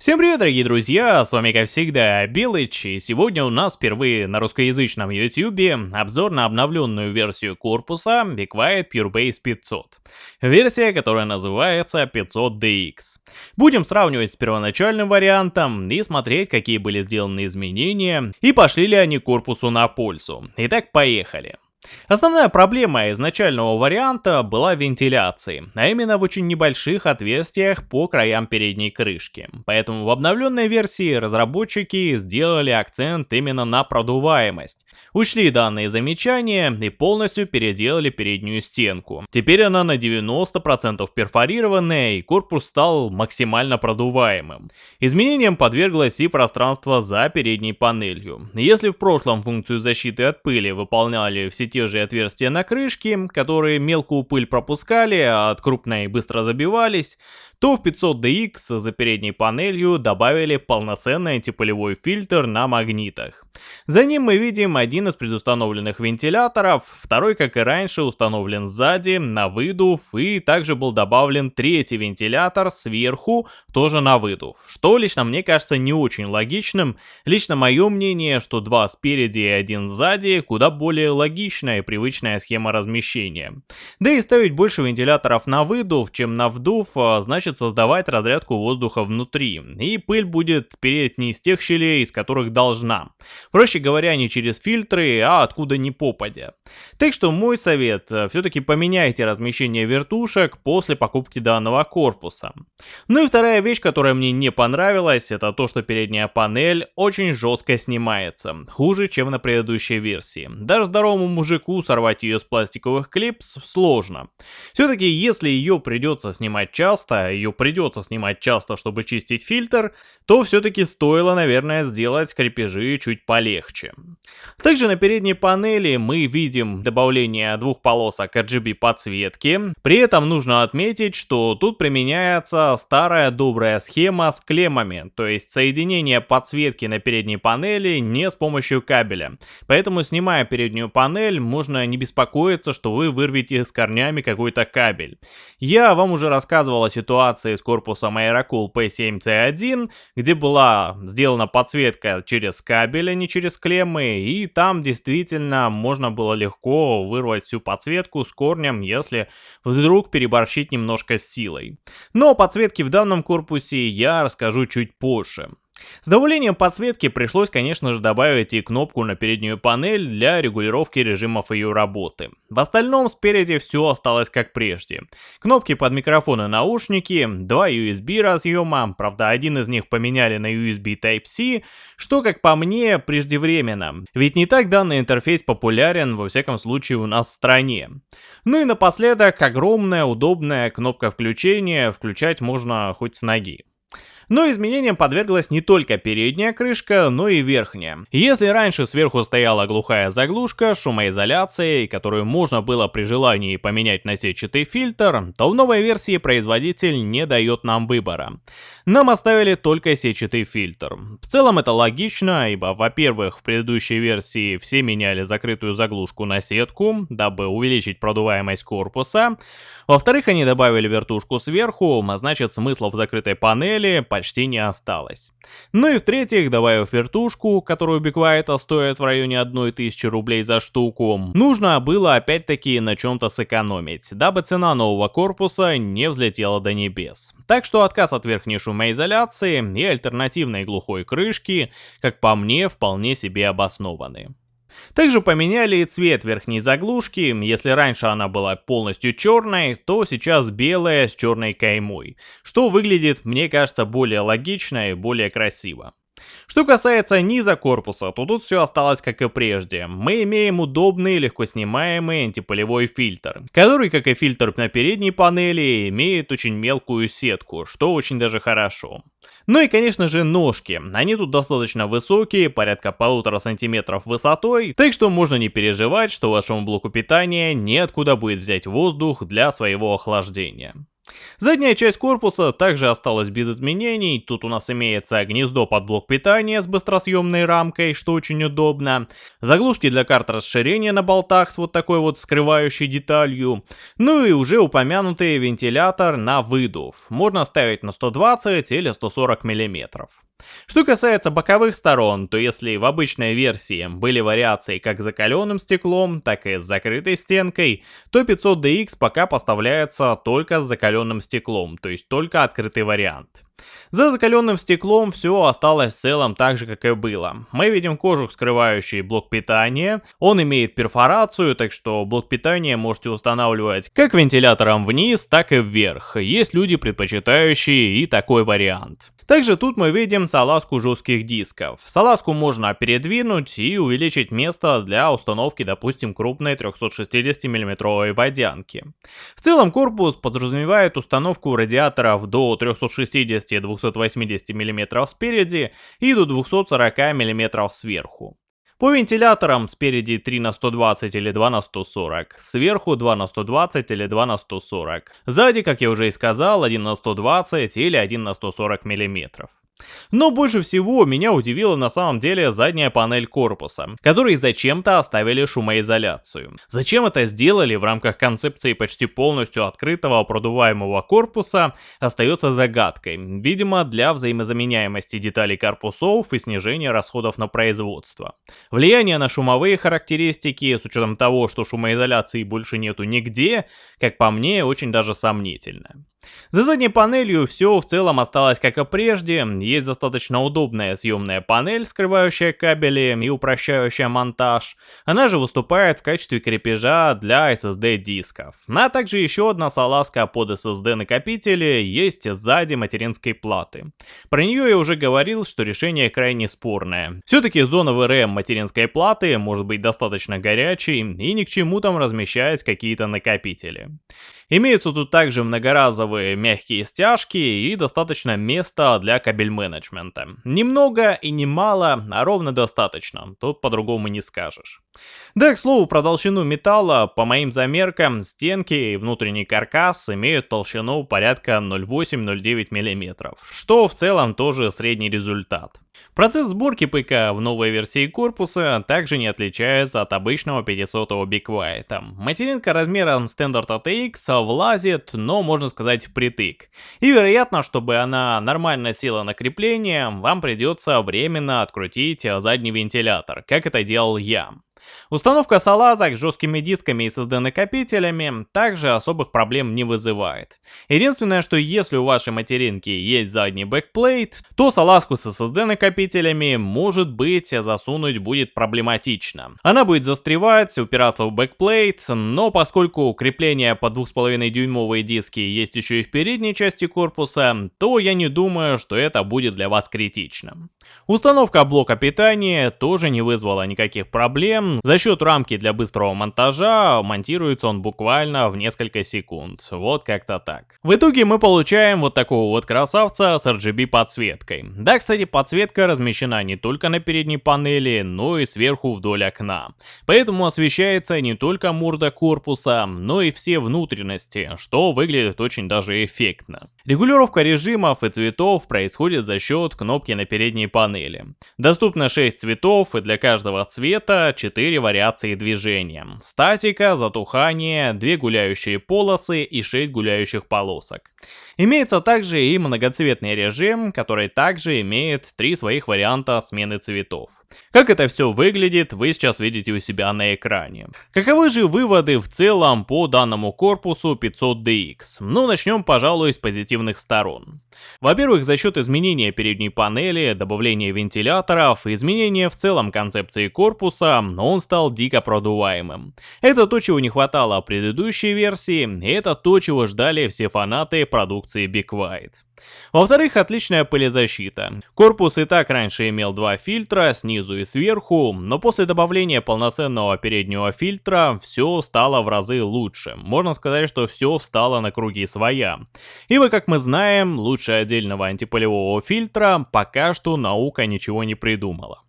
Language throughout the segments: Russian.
Всем привет, дорогие друзья, с вами как всегда Белыч, и сегодня у нас впервые на русскоязычном ютюбе обзор на обновленную версию корпуса Be Quiet PureBase 500. Версия, которая называется 500DX. Будем сравнивать с первоначальным вариантом и смотреть, какие были сделаны изменения и пошли ли они корпусу на пользу. Итак, поехали. Основная проблема изначального варианта была вентиляции, а именно в очень небольших отверстиях по краям передней крышки. Поэтому в обновленной версии разработчики сделали акцент именно на продуваемость. Учли данные замечания и полностью переделали переднюю стенку. Теперь она на 90% перфорированная и корпус стал максимально продуваемым. Изменениям подверглось и пространство за передней панелью. Если в прошлом функцию защиты от пыли выполняли все те же отверстия на крышке, которые мелкую пыль пропускали, а от крупной быстро забивались, то в 500DX за передней панелью добавили полноценный антипылевой фильтр на магнитах. За ним мы видим один из предустановленных вентиляторов, второй, как и раньше, установлен сзади, на выдув, и также был добавлен третий вентилятор сверху, тоже на выдув, что лично мне кажется не очень логичным. Лично мое мнение, что два спереди и один сзади куда более логичная и привычная схема размещения. Да и ставить больше вентиляторов на выдув, чем на вдув, а, значит значит создавать разрядку воздуха внутри, и пыль будет переть не из тех щелей, из которых должна. Проще говоря, не через фильтры, а откуда ни попадя. Так что мой совет, э, все-таки поменяйте размещение вертушек после покупки данного корпуса. Ну и вторая вещь, которая мне не понравилась, это то, что передняя панель очень жестко снимается, хуже, чем на предыдущей версии. Даже здоровому мужику сорвать ее с пластиковых клипс сложно. Все-таки если ее придется снимать часто, ее придется снимать часто, чтобы чистить фильтр, то все-таки стоило, наверное, сделать крепежи чуть полегче. Также на передней панели мы видим добавление двух полосок RGB подсветки. При этом нужно отметить, что тут применяется старая добрая схема с клеммами, то есть соединение подсветки на передней панели не с помощью кабеля. Поэтому, снимая переднюю панель, можно не беспокоиться, что вы вырвете с корнями какой-то кабель. Я вам уже рассказывал о ситуации ситуации с корпусом Aerocool P7C1, где была сделана подсветка через кабель, а не через клеммы, и там действительно можно было легко вырвать всю подсветку с корнем, если вдруг переборщить немножко с силой. Но подсветки в данном корпусе я расскажу чуть позже. С добавлением подсветки пришлось, конечно же, добавить и кнопку на переднюю панель для регулировки режимов ее работы. В остальном спереди все осталось как прежде. Кнопки под микрофон и наушники, два USB разъема, правда один из них поменяли на USB Type-C, что, как по мне, преждевременно. Ведь не так данный интерфейс популярен, во всяком случае, у нас в стране. Ну и напоследок, огромная удобная кнопка включения, включать можно хоть с ноги. Но изменениям подверглась не только передняя крышка, но и верхняя. Если раньше сверху стояла глухая заглушка с шумоизоляцией, которую можно было при желании поменять на сетчатый фильтр, то в новой версии производитель не дает нам выбора. Нам оставили только сетчатый фильтр. В целом это логично, ибо, во-первых, в предыдущей версии все меняли закрытую заглушку на сетку, дабы увеличить продуваемость корпуса. Во-вторых, они добавили вертушку сверху, а значит смысла в закрытой панели почти не осталось. Ну и в-третьих, добавив вертушку, которую Биквайта стоит в районе 1000 рублей за штуку, нужно было опять-таки на чем-то сэкономить, дабы цена нового корпуса не взлетела до небес. Так что отказ от верхней шумоизоляции и альтернативной глухой крышки, как по мне, вполне себе обоснованы. Также поменяли и цвет верхней заглушки, если раньше она была полностью черной, то сейчас белая с черной каймой, что выглядит, мне кажется, более логично и более красиво. Что касается низа корпуса, то тут все осталось как и прежде. Мы имеем удобный, легко снимаемый антипылевой фильтр, который, как и фильтр на передней панели, имеет очень мелкую сетку, что очень даже хорошо. Ну и конечно же ножки, они тут достаточно высокие, порядка полутора сантиметров высотой, так что можно не переживать, что вашему блоку питания неоткуда будет взять воздух для своего охлаждения. Задняя часть корпуса также осталась без изменений, тут у нас имеется гнездо под блок питания с быстросъемной рамкой, что очень удобно, заглушки для карт расширения на болтах с вот такой вот скрывающей деталью, ну и уже упомянутый вентилятор на выдув, можно ставить на 120 или 140 миллиметров. Что касается боковых сторон, то если в обычной версии были вариации как с закаленным стеклом, так и с закрытой стенкой, то 500DX пока поставляется только с закаленным стеклом, то есть только открытый вариант. За закаленным стеклом все осталось в целом так же, как и было. Мы видим кожух, скрывающий блок питания. Он имеет перфорацию, так что блок питания можете устанавливать как вентилятором вниз, так и вверх. Есть люди, предпочитающие и такой вариант. Также тут мы видим салазку жестких дисков. Салазку можно передвинуть и увеличить место для установки, допустим, крупной 360 мм водянки. В целом корпус подразумевает установку радиаторов до 360-280 мм спереди и до 240 мм сверху. По вентиляторам спереди 3 на 120 или 2 на 140, сверху 2 на 120 или 2 на 140. Сзади, как я уже и сказал, 1 на 120 или 1 на 140 миллиметров. Но больше всего меня удивила на самом деле задняя панель корпуса, которые зачем-то оставили шумоизоляцию. Зачем это сделали в рамках концепции почти полностью открытого продуваемого корпуса, остается загадкой. Видимо, для взаимозаменяемости деталей корпусов и снижения расходов на производство. Влияние на шумовые характеристики, с учетом того, что шумоизоляции больше нету нигде, как по мне, очень даже сомнительно. За задней панелью все в целом осталось как и прежде, есть достаточно удобная съемная панель, скрывающая кабели и упрощающая монтаж, она же выступает в качестве крепежа для SSD дисков. А также еще одна салазка под SSD накопители есть сзади материнской платы. Про нее я уже говорил, что решение крайне спорное. Все-таки зона VRM материнской платы может быть достаточно горячей и ни к чему там размещать какие-то накопители. Имеются тут также многоразовые мягкие стяжки и достаточно места для кабель менеджмента. Немного и немало, а ровно достаточно, тут по-другому не скажешь. Да, к слову, про толщину металла, по моим замеркам, стенки и внутренний каркас имеют толщину порядка 0,8-0,9 мм, что в целом тоже средний результат. Процесс сборки ПК в новой версии корпуса также не отличается от обычного 500-го be quiet!. Материнка размером Standard ATX влазит, но можно сказать впритык. И вероятно, чтобы она нормально села на крепление, вам придется временно открутить задний вентилятор, как это делал я. Установка салазок с жесткими дисками и SSD-накопителями также особых проблем не вызывает. Единственное, что если у вашей материнки есть задний backplate, то салазку с SSD-накопителями может быть засунуть будет проблематично. Она будет застревать, упираться в backplate, но поскольку крепление по 2,5 дюймовые диски есть еще и в передней части корпуса, то я не думаю, что это будет для вас критично. Установка блока питания тоже не вызвала никаких проблем. За счет рамки для быстрого монтажа монтируется он буквально в несколько секунд. Вот как-то так. В итоге мы получаем вот такого вот красавца с RGB подсветкой. Да, кстати, подсветка размещена не только на передней панели, но и сверху вдоль окна. Поэтому освещается не только морда корпуса, но и все внутренности, что выглядит очень даже эффектно. Регулировка режимов и цветов происходит за счет кнопки на передней панели. Доступно 6 цветов и для каждого цвета 4 вариации движения. Статика, затухание, 2 гуляющие полосы и 6 гуляющих полосок. Имеется также и многоцветный режим, который также имеет 3 своих варианта смены цветов. Как это все выглядит, вы сейчас видите у себя на экране. Каковы же выводы в целом по данному корпусу 500DX? Ну, начнем, пожалуй, с позитивных сторон. Во-первых, за счет изменения передней панели, добавления вентиляторов, изменения в целом концепции корпуса, он стал дико продуваемым. Это то, чего не хватало предыдущей версии, и это то, чего ждали все фанаты продукции Big White. Во-вторых, отличная пылезащита. Корпус и так раньше имел два фильтра, снизу и сверху, но после добавления полноценного переднего фильтра все стало в разы лучше. Можно сказать, что все встало на круги своя. Ибо, как мы знаем, лучше отдельного антипылевого фильтра пока что наука ничего не придумала.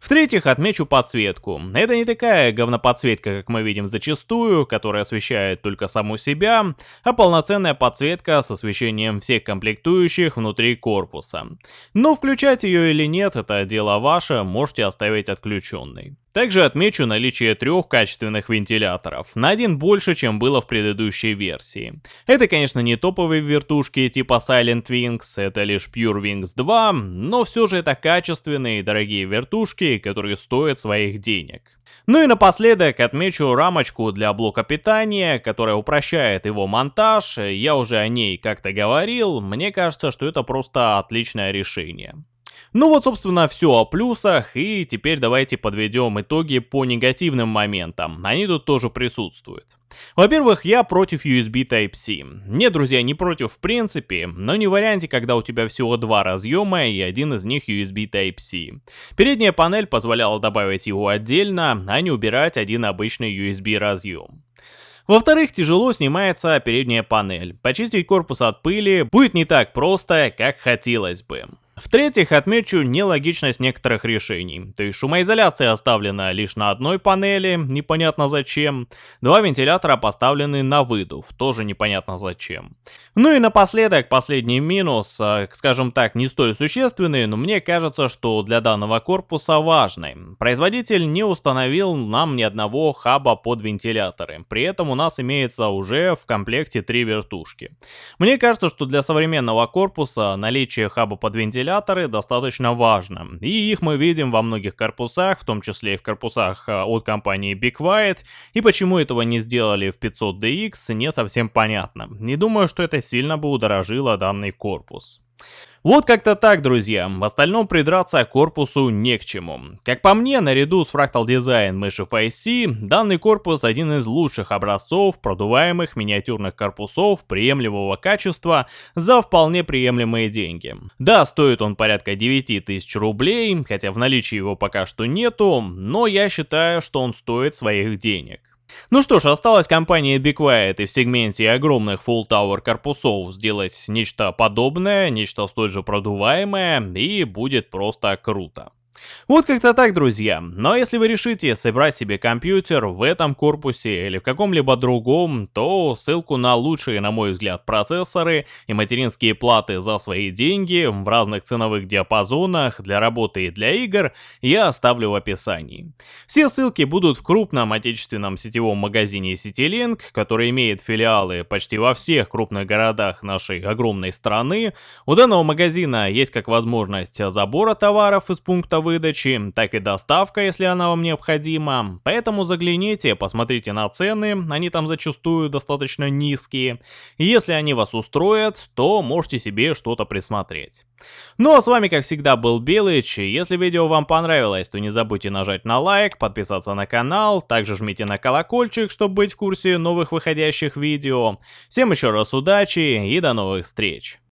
В-третьих, отмечу подсветку. Это не такая говноподсветка, как мы видим зачастую, которая освещает только саму себя, а полноценная подсветка с освещением всех комплектующих внутри корпуса. Но включать ее или нет, это дело ваше, можете оставить отключенной. Также отмечу наличие трех качественных вентиляторов, на один больше, чем было в предыдущей версии. Это, конечно, не топовые вертушки типа Silent Wings, это лишь Pure Wings 2, но все же это качественные и дорогие вертушки, которые стоят своих денег. Ну и напоследок отмечу рамочку для блока питания, которая упрощает его монтаж, я уже о ней как-то говорил, мне кажется, что это просто отличное решение. Ну вот, собственно, все о плюсах, и теперь давайте подведем итоги по негативным моментам. Они тут тоже присутствуют. Во-первых, я против USB Type-C. Нет, друзья, не против в принципе, но не в варианте, когда у тебя всего два разъема и один из них USB Type-C. Передняя панель позволяла добавить его отдельно, а не убирать один обычный USB разъем. Во-вторых, тяжело снимается передняя панель. Почистить корпус от пыли будет не так просто, как хотелось бы. В-третьих, отмечу нелогичность некоторых решений. То есть шумоизоляция оставлена лишь на одной панели, непонятно зачем. Два вентилятора поставлены на выдув, тоже непонятно зачем. Ну и напоследок, последний минус, а, скажем так, не столь существенный, но мне кажется, что для данного корпуса важный. Производитель не установил нам ни одного хаба под вентиляторы. При этом у нас имеется уже в комплекте три вертушки. Мне кажется, что для современного корпуса наличие хаба под вентиляторы вентиляторы достаточно важно. И их мы видим во многих корпусах, в том числе и в корпусах а, от компании Be Quiet. И почему этого не сделали в 500DX, не совсем понятно. Не думаю, что это сильно бы удорожило данный корпус. Вот как-то так, друзья. В остальном придраться к корпусу не к чему. Как по мне, наряду с Fractal Design Mesh FIC, данный корпус один из лучших образцов продуваемых миниатюрных корпусов приемлемого качества за вполне приемлемые деньги. Да, стоит он порядка 9000 рублей, хотя в наличии его пока что нету, но я считаю, что он стоит своих денег. Ну что ж, осталось компании Be Quiet и в сегменте огромных Full Tower корпусов сделать нечто подобное, нечто столь же продуваемое, и будет просто круто. Вот как-то так, друзья. Но если вы решите собрать себе компьютер в этом корпусе или в каком-либо другом, то ссылку на лучшие, на мой взгляд, процессоры и материнские платы за свои деньги в разных ценовых диапазонах для работы и для игр я оставлю в описании. Все ссылки будут в крупном отечественном сетевом магазине CityLink, который имеет филиалы почти во всех крупных городах нашей огромной страны. У данного магазина есть как возможность забора товаров из пункта выдачи, так и доставка, если она вам необходима. Поэтому загляните, посмотрите на цены, они там зачастую достаточно низкие. если они вас устроят, то можете себе что-то присмотреть. Ну а с вами как всегда был Белыч, если видео вам понравилось, то не забудьте нажать на лайк, подписаться на канал, также жмите на колокольчик, чтобы быть в курсе новых выходящих видео. Всем еще раз удачи и до новых встреч!